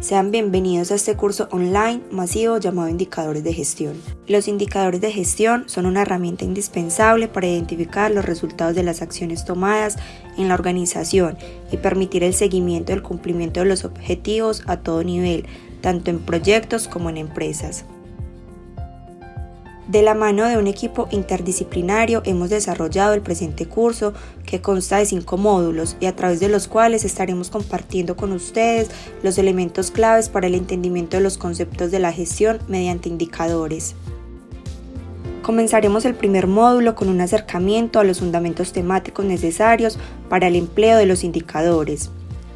Sean bienvenidos a este curso online masivo llamado Indicadores de Gestión. Los indicadores de gestión son una herramienta indispensable para identificar los resultados de las acciones tomadas en la organización y permitir el seguimiento del cumplimiento de los objetivos a todo nivel, tanto en proyectos como en empresas. De la mano de un equipo interdisciplinario hemos desarrollado el presente curso que consta de cinco módulos y a través de los cuales estaremos compartiendo con ustedes los elementos claves para el entendimiento de los conceptos de la gestión mediante indicadores. Comenzaremos el primer módulo con un acercamiento a los fundamentos temáticos necesarios para el empleo de los indicadores,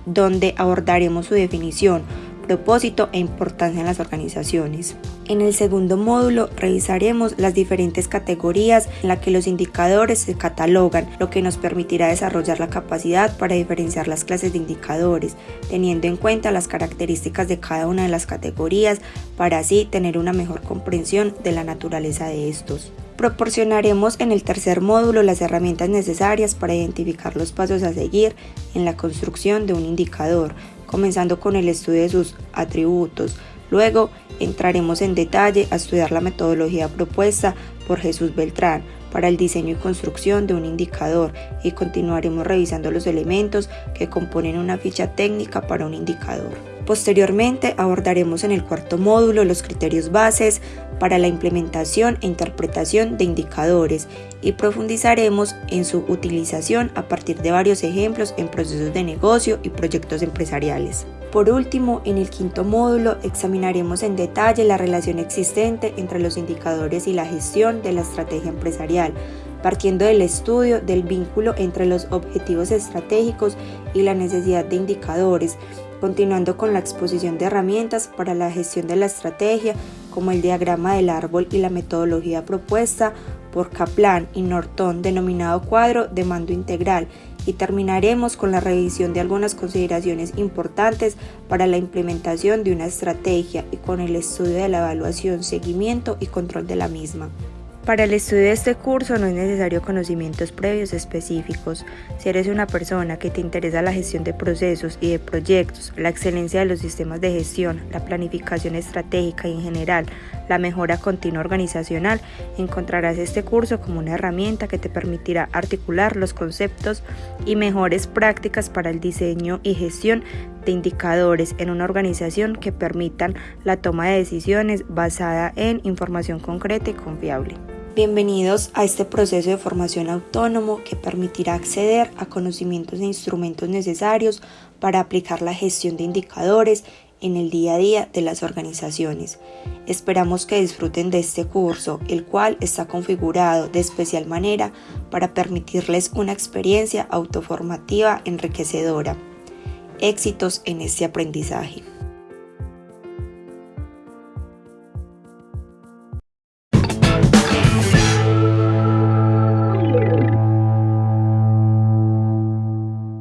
donde abordaremos su definición, propósito e importancia en las organizaciones. En el segundo módulo revisaremos las diferentes categorías en las que los indicadores se catalogan, lo que nos permitirá desarrollar la capacidad para diferenciar las clases de indicadores, teniendo en cuenta las características de cada una de las categorías para así tener una mejor comprensión de la naturaleza de estos. Proporcionaremos en el tercer módulo las herramientas necesarias para identificar los pasos a seguir en la construcción de un indicador, comenzando con el estudio de sus atributos. Luego entraremos en detalle a estudiar la metodología propuesta por Jesús Beltrán para el diseño y construcción de un indicador y continuaremos revisando los elementos que componen una ficha técnica para un indicador. Posteriormente abordaremos en el cuarto módulo los criterios bases para la implementación e interpretación de indicadores y profundizaremos en su utilización a partir de varios ejemplos en procesos de negocio y proyectos empresariales. Por último, en el quinto módulo examinaremos en detalle la relación existente entre los indicadores y la gestión de la estrategia empresarial, partiendo del estudio del vínculo entre los objetivos estratégicos y la necesidad de indicadores, continuando con la exposición de herramientas para la gestión de la estrategia, como el diagrama del árbol y la metodología propuesta por Kaplan y Norton, denominado cuadro de mando integral, y terminaremos con la revisión de algunas consideraciones importantes para la implementación de una estrategia y con el estudio de la evaluación, seguimiento y control de la misma. Para el estudio de este curso no es necesario conocimientos previos específicos. Si eres una persona que te interesa la gestión de procesos y de proyectos, la excelencia de los sistemas de gestión, la planificación estratégica y en general la mejora continua organizacional, encontrarás este curso como una herramienta que te permitirá articular los conceptos y mejores prácticas para el diseño y gestión de indicadores en una organización que permitan la toma de decisiones basada en información concreta y confiable. Bienvenidos a este proceso de formación autónomo que permitirá acceder a conocimientos e instrumentos necesarios para aplicar la gestión de indicadores en el día a día de las organizaciones. Esperamos que disfruten de este curso, el cual está configurado de especial manera para permitirles una experiencia autoformativa enriquecedora. Éxitos en este aprendizaje.